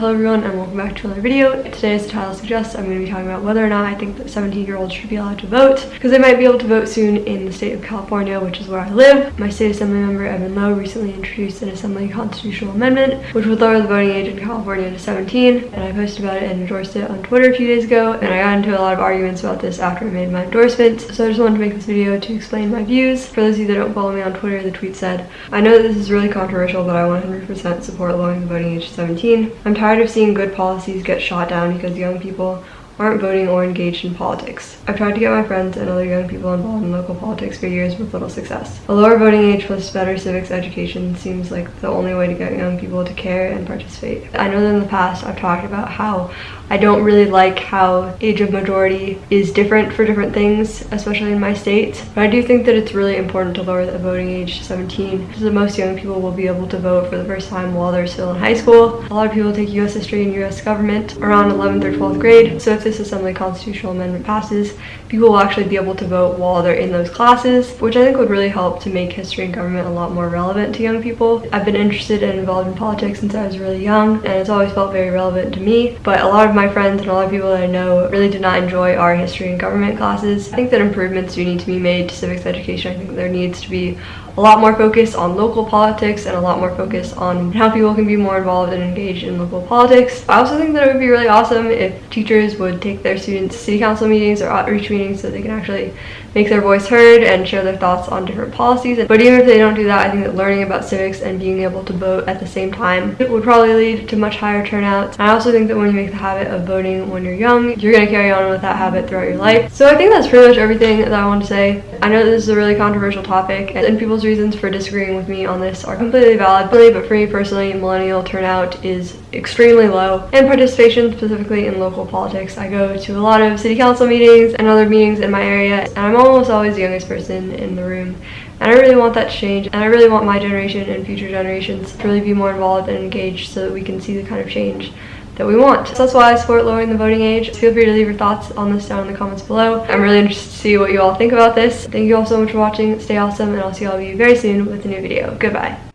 Hello everyone and welcome back to another video. Today as the title suggests I'm going to be talking about whether or not I think that 17 year olds should be allowed to vote because they might be able to vote soon in the state of California which is where I live. My state assembly member Evan Low recently introduced an assembly constitutional amendment which would lower the voting age in California to 17 and I posted about it and endorsed it on Twitter a few days ago and I got into a lot of arguments about this after I made my endorsement so I just wanted to make this video to explain my views. For those of you that don't follow me on Twitter the tweet said I know that this is really controversial but I 100% support lowering the voting age to 17. I'm tired of seeing good policies get shot down because young people aren't voting or engaged in politics. I've tried to get my friends and other young people involved in local politics for years with little success. A lower voting age plus better civics education seems like the only way to get young people to care and participate. I know that in the past I've talked about how I don't really like how age of majority is different for different things, especially in my state. But I do think that it's really important to lower the voting age to 17 because the most young people will be able to vote for the first time while they're still in high school. A lot of people take US history and US government around 11th or 12th grade. So if this Assembly constitutional amendment passes, people will actually be able to vote while they're in those classes, which I think would really help to make history and government a lot more relevant to young people. I've been interested and involved in politics since I was really young, and it's always felt very relevant to me, but a lot of my friends and a lot of people that I know really did not enjoy our history and government classes. I think that improvements do need to be made to civics education. I think there needs to be a lot more focus on local politics and a lot more focus on how people can be more involved and engaged in local politics. I also think that it would be really awesome if teachers would take their students to city council meetings or outreach meetings so they can actually make their voice heard and share their thoughts on different policies. But even if they don't do that, I think that learning about civics and being able to vote at the same time it would probably lead to much higher turnout. I also think that when you make the habit of voting when you're young, you're going to carry on with that habit throughout your life. So I think that's pretty much everything that I want to say. I know this is a really controversial topic and people's reasons for disagreeing with me on this are completely valid, but for me personally, millennial turnout is extremely low and participation specifically in local politics. I go to a lot of city council meetings and other meetings in my area and I'm almost always the youngest person in the room. And I really want that to change and I really want my generation and future generations to really be more involved and engaged so that we can see the kind of change that we want. So that's why I support lowering the voting age. Feel free to leave your thoughts on this down in the comments below. I'm really interested to see what you all think about this. Thank you all so much for watching. Stay awesome and I'll see all of you very soon with a new video. Goodbye.